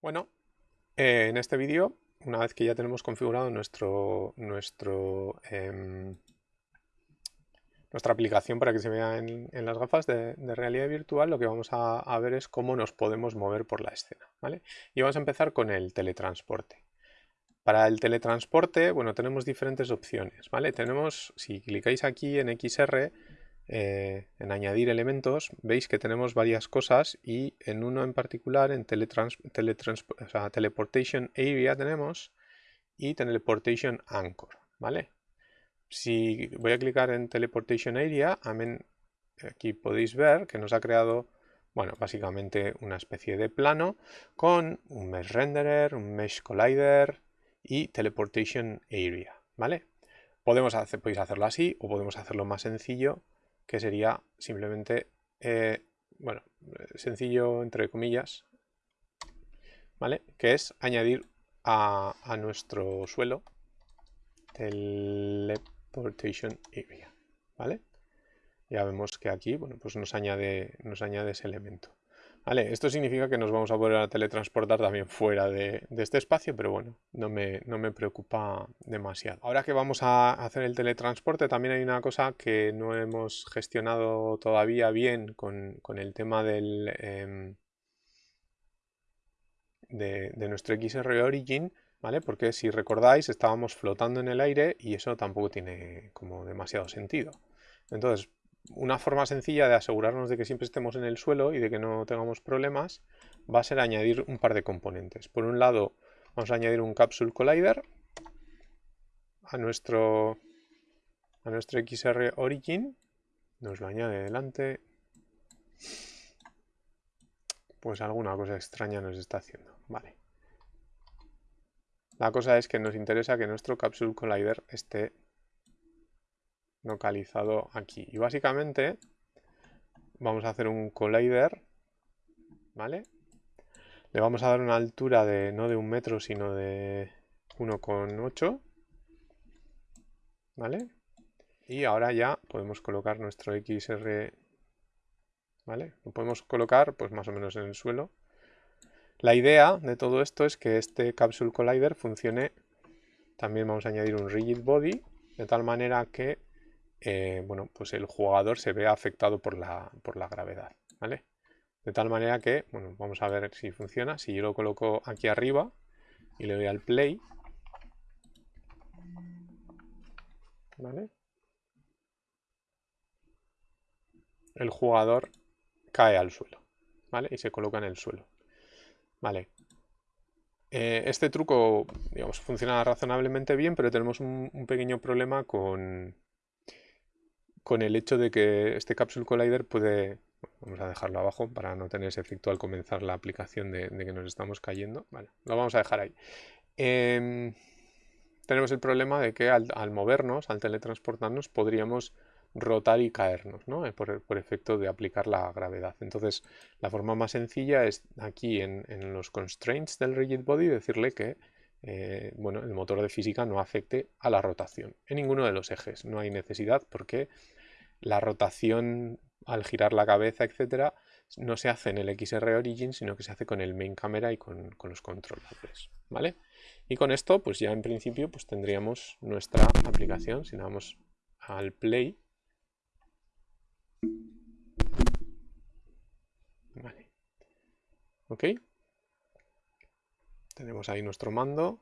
Bueno, eh, en este vídeo, una vez que ya tenemos configurado nuestro, em, nuestra aplicación para que se vea en, las gafas de, realidad virtual, lo que vamos a, ver es cómo nos podemos mover por la escena. ¿vale? Y vamos a empezar con el teletransporte. Para el teletransporte, bueno, tenemos diferentes opciones. ¿vale? Tenemos, si clicáis aquí en XR, eh, en añadir elementos, veis que tenemos varias cosas y en uno en particular, en Teleportation Area tenemos y Teleportation Anchor, ¿vale? Si voy a clicar en Teleportation Area, aquí podéis ver que nos ha creado, bueno, básicamente una especie de plano con un Mesh Renderer, un Mesh Collider y Teleportation Area, ¿vale? Podemos podéis hacerlo así o podemos hacerlo más sencillo que sería simplemente, eh, bueno, sencillo entre comillas, ¿vale? Que es añadir a, nuestro suelo teleportation area, ¿vale? Ya vemos que aquí, bueno, pues nos añade, nos añade ese elemento. Esto significa que nos vamos a poder teletransportar también fuera de, este espacio, pero bueno, no me, preocupa demasiado. Ahora que vamos a hacer el teletransporte, también hay una cosa que no hemos gestionado todavía bien con, el tema em, de, de, nuestro XR Origin, ¿vale? Porque si recordáis, estábamos flotando en el aire y eso tampoco tiene como demasiado sentido. Entonces, una forma sencilla de asegurarnos de que siempre estemos en el suelo y de que no tengamos problemas va a ser añadir un par de componentes. Por un lado, vamos a añadir un Capsule Collider a nuestro, a nuestro XR Origin. Nos lo añade delante. Pues alguna cosa extraña nos está haciendo. Vale. La cosa es que nos interesa que nuestro Capsule Collider esté localizado aquí. Y básicamente vamos a hacer un collider, ¿vale? Le vamos a dar una altura de no de un metro, sino de 1,8, ¿vale? Y ahora ya podemos colocar nuestro XR, ¿vale? Lo podemos colocar pues más o menos en el suelo. La idea de todo esto es que este Capsule Collider funcione, también vamos a añadir un Rigid Body, de tal manera que eh, bueno, pues el jugador se ve afectado por la, por la gravedad, ¿vale? De tal manera que, bueno, vamos a ver si funciona. Si yo lo coloco aquí arriba y le doy al play. El jugador cae al suelo, ¿vale? Y se coloca en el suelo, ¿vale? Eh, este truco, digamos, funciona razonablemente bien, pero tenemos un pequeño problema con, con el hecho de que este Capsule Collider puede... Vamos a dejarlo abajo para no tener ese efecto al comenzar la aplicación de, que nos estamos cayendo. Vale, lo vamos a dejar ahí. Em, tenemos el problema de que al, movernos, al teletransportarnos, podríamos rotar y caernos, ¿no? Eh, por, efecto de aplicar la gravedad. Entonces, la forma más sencilla es aquí en, los constraints del rigid body decirle que eh, bueno, el motor de física no afecte a la rotación en ninguno de los ejes. No hay necesidad porque la rotación al girar la cabeza, etcétera, no se hace en el XR Origin, sino que se hace con el main camera y con, los controladores, ¿vale? Y con esto, pues ya en principio, pues tendríamos nuestra aplicación. Si damos al play, vale, ¿ok? Tenemos ahí nuestro mando,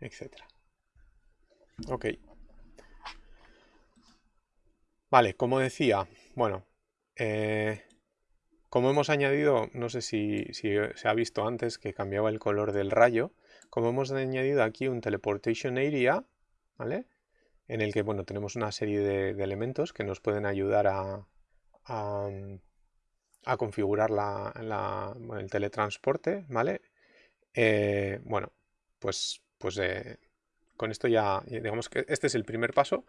etcétera. Ok. Vale, como decía, bueno, eh, como hemos añadido, no sé si, se ha visto antes que cambiaba el color del rayo, como hemos añadido aquí un teleportation area, ¿vale? En el que, bueno, tenemos una serie de, elementos que nos pueden ayudar a, a, configurar el teletransporte, ¿vale? Eh, bueno, pues, pues eh, con esto ya, digamos que este es el primer paso.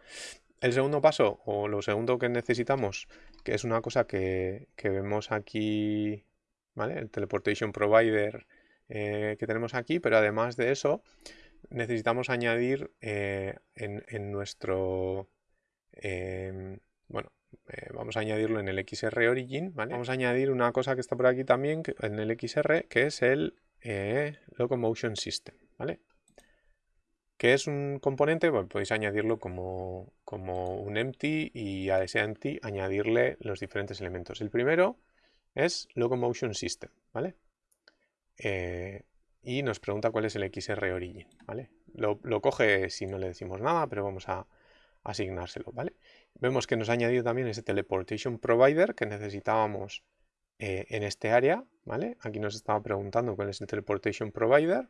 El segundo paso, o lo segundo que necesitamos, que es una cosa que, vemos aquí, ¿vale? El teleportation provider eh, que tenemos aquí, pero además de eso, necesitamos añadir eh, en, nuestro... Em, bueno, eh, vamos a añadirlo en el XR Origin, ¿vale? Vamos a añadir una cosa que está por aquí también, en el XR, que es el Locomotion System, ¿vale? ¿Qué es un componente? Podéis añadirlo como, como, un empty y a ese empty añadirle los diferentes elementos. El primero es Locomotion System, ¿vale? Eh, y nos pregunta cuál es el XR origin, ¿vale? Lo, coge si no le decimos nada, pero vamos a asignárselo, ¿vale? Vemos que nos ha añadido también ese teleportation provider que necesitábamos eh, en este área, ¿vale? Aquí nos estaba preguntando cuál es el teleportation provider,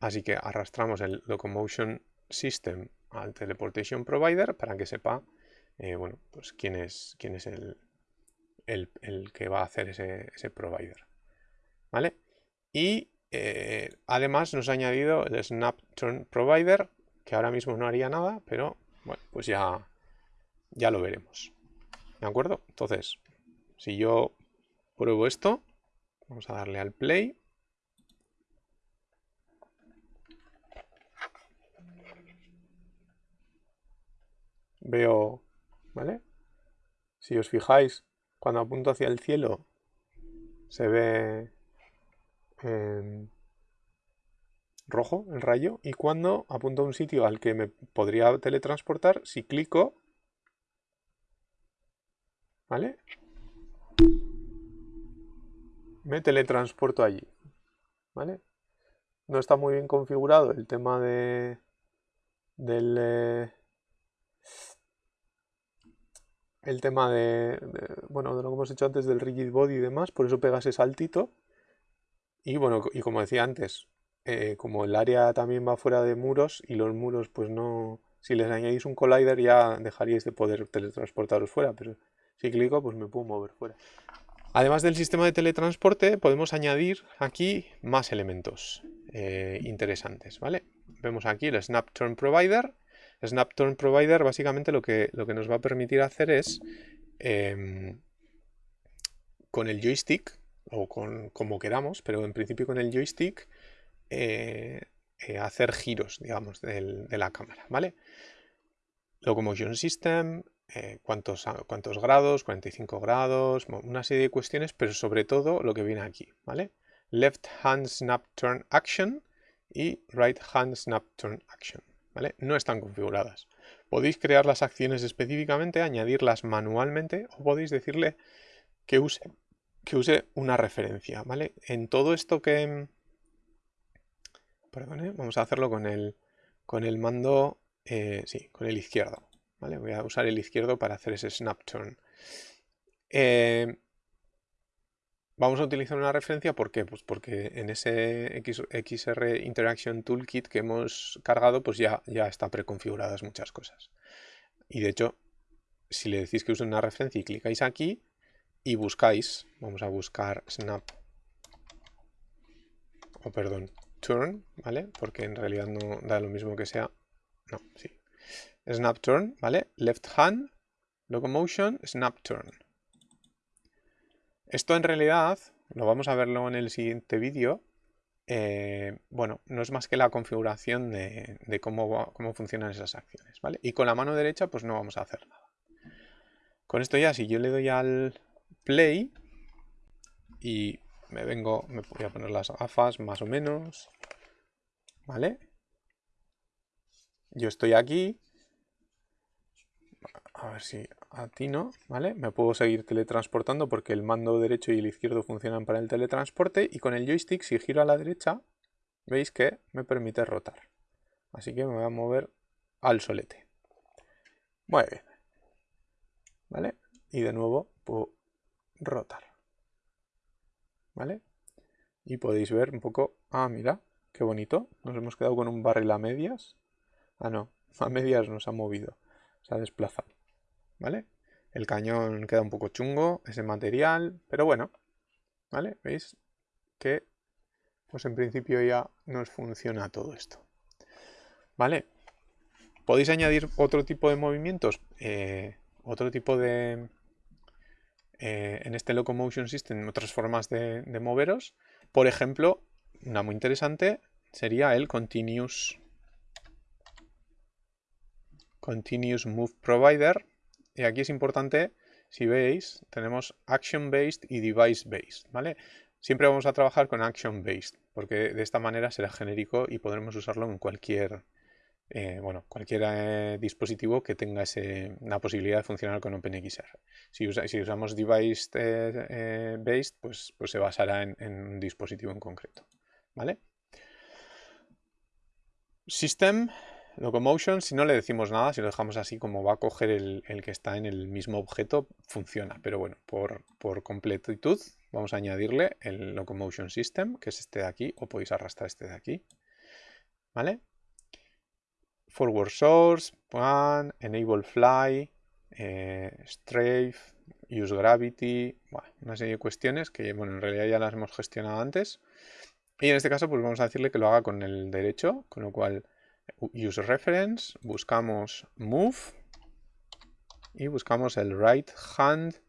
así que arrastramos el locomotion system al teleportation provider para que sepa, eh, bueno, pues quién es, quién es el, el, que va a hacer ese, provider, ¿vale? Y eh, además nos ha añadido el Snap Turn Provider, que ahora mismo no haría nada, pero bueno, pues ya, ya lo veremos. ¿De acuerdo? Entonces, si yo pruebo esto, vamos a darle al play. Veo, ¿vale? Si os fijáis, cuando apunto hacia el cielo, se ve rojo el rayo y cuando apunto a un sitio al que me podría teletransportar, si clico, ¿vale? Me teletransporto allí, ¿vale? No está muy bien configurado el tema de del eh, el tema de, bueno de lo que hemos hecho antes del rigid body y demás por eso pega ese saltito y bueno, y como decía antes, eh, como el área también va fuera de muros y los muros pues no... Si les añadís un collider ya dejaríais de poder teletransportaros fuera, pero si clico pues me puedo mover fuera. Además del sistema de teletransporte podemos añadir aquí más elementos eh, interesantes, ¿vale? Vemos aquí el Snap Turn Provider. Snap Turn Provider básicamente lo que, lo que nos va a permitir hacer es em, con el joystick o con como queramos, pero en principio con el joystick eh, eh, hacer giros, digamos, de la cámara, ¿vale? Locomotion System, eh, cuántos, cuántos grados, 45 grados, una serie de cuestiones, pero sobre todo lo que viene aquí, ¿vale? Left Hand Snap Turn Action y Right Hand Snap Turn Action, No están configuradas. Podéis crear las acciones específicamente, añadirlas manualmente o podéis decirle que use que use una referencia, ¿vale? En todo esto que... Perdón, vamos a hacerlo con el, con el mando, eh, sí, con el izquierdo, ¿vale? Voy a usar el izquierdo para hacer ese snap turn. Eh, vamos a utilizar una referencia, ¿por qué? Pues porque en ese XR Interaction Toolkit que hemos cargado, pues ya, ya está preconfiguradas muchas cosas. Y de hecho, si le decís que use una referencia y clicáis aquí, y buscáis, vamos a buscar snap, o perdón, turn, ¿vale? Porque en realidad no da lo mismo que sea, no, sí. Snap turn, ¿vale? Left hand, locomotion, snap turn. Esto en realidad, lo vamos a verlo en el siguiente vídeo, eh, bueno, no es más que la configuración de, cómo, cómo funcionan esas acciones, ¿vale? Y con la mano derecha pues no vamos a hacer nada. Con esto ya, si yo le doy al, play y me vengo, me voy a poner las gafas más o menos, ¿vale? Yo estoy aquí, a ver si atino, ¿vale? Me puedo seguir teletransportando porque el mando derecho y el izquierdo funcionan para el teletransporte y con el joystick si giro a la derecha, veis que me permite rotar. Así que me voy a mover al solete. Muy bien. ¿Vale? Y de nuevo puedo rotar. ¿Vale? Y podéis ver un poco... Ah, mira, qué bonito. Nos hemos quedado con un barril a medias. Ah, no, a medias nos ha movido. Se ha desplazado. ¿Vale? El cañón queda un poco chungo, ese material, pero bueno. ¿Vale? ¿Veis? Que, pues en principio ya nos funciona todo esto. ¿Vale? ¿Podéis añadir otro tipo de movimientos? Eh, otro tipo de, eh, en este Locomotion System otras formas de, moveros. Por ejemplo, una muy interesante sería el Continuous, continuous Move Provider. Y aquí es importante, si veis, tenemos Action Based y Device Based. ¿vale? Siempre vamos a trabajar con Action Based, porque de esta manera será genérico y podremos usarlo en cualquier, eh, bueno, cualquier eh, dispositivo que tenga ese, la posibilidad de funcionar con OpenXR. Si, usamos Device eh, pues, pues se basará en, en, un dispositivo en concreto. ¿vale? System Locomotion, si no le decimos nada, si lo dejamos así como va a coger el, que está en el mismo objeto, funciona. Pero bueno, por, por, completitud vamos a añadirle el Locomotion System, que es este de aquí, o podéis arrastrar este de aquí. ¿Vale? Forward Source, One, Enable Fly, eh, Strafe, Use Gravity, una serie de cuestiones que bueno, en realidad ya las hemos gestionado antes. Y en este caso pues vamos a decirle que lo haga con el derecho, con lo cual use reference, buscamos move y buscamos el right hand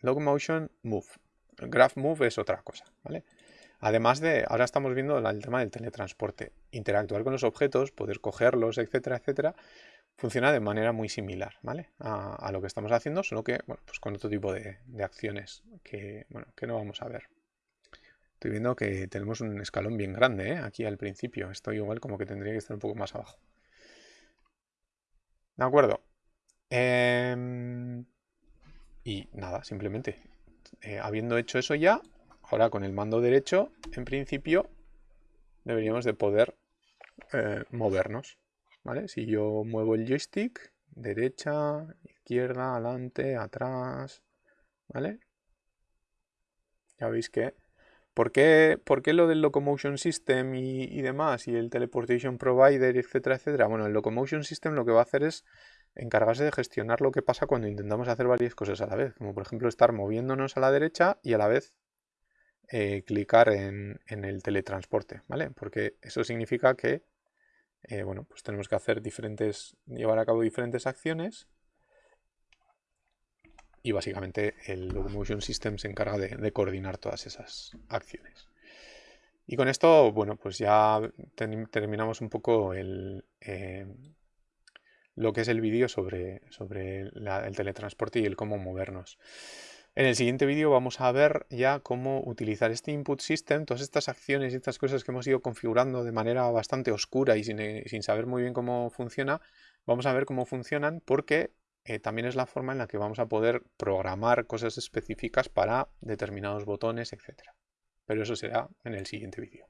locomotion move. Graph move es otra cosa, ¿vale? Además de, ahora estamos viendo el tema del teletransporte. Interactuar con los objetos, poder cogerlos, etcétera, etcétera, funciona de manera muy similar, ¿vale? A, lo que estamos haciendo, solo que, pues con otro tipo de, de acciones que, bueno, que no vamos a ver. Estoy viendo que tenemos un escalón bien grande ¿eh? aquí al principio. Esto igual como que tendría que estar un poco más abajo. De acuerdo. Em, y nada, simplemente. Eh, habiendo hecho eso ya, ahora con el mando derecho, en principio, deberíamos de poder eh, movernos. ¿vale? Si yo muevo el joystick, derecha, izquierda, adelante, atrás, ¿vale? Ya veis que ¿Por qué, lo del Locomotion System y, demás, y el Teleportation Provider, etcétera, etcétera? Bueno, el Locomotion System lo que va a hacer es encargarse de gestionar lo que pasa cuando intentamos hacer varias cosas a la vez, como por ejemplo estar moviéndonos a la derecha y a la vez eh, clicar en, el teletransporte, ¿vale? Porque eso significa que, eh, bueno, pues tenemos que hacer diferentes, llevar a cabo diferentes acciones y básicamente el Locomotion System se encarga de, coordinar todas esas acciones. Y con esto, bueno, pues ya terminamos un poco el, eh, lo que es el vídeo sobre, sobre el teletransporte y el cómo movernos. En el siguiente vídeo vamos a ver ya cómo utilizar este input system, todas estas acciones y estas cosas que hemos ido configurando de manera bastante oscura y sin, sin saber muy bien cómo funciona, vamos a ver cómo funcionan porque eh, también es la forma en la que vamos a poder programar cosas específicas para determinados botones, etc. Pero eso será en el siguiente vídeo.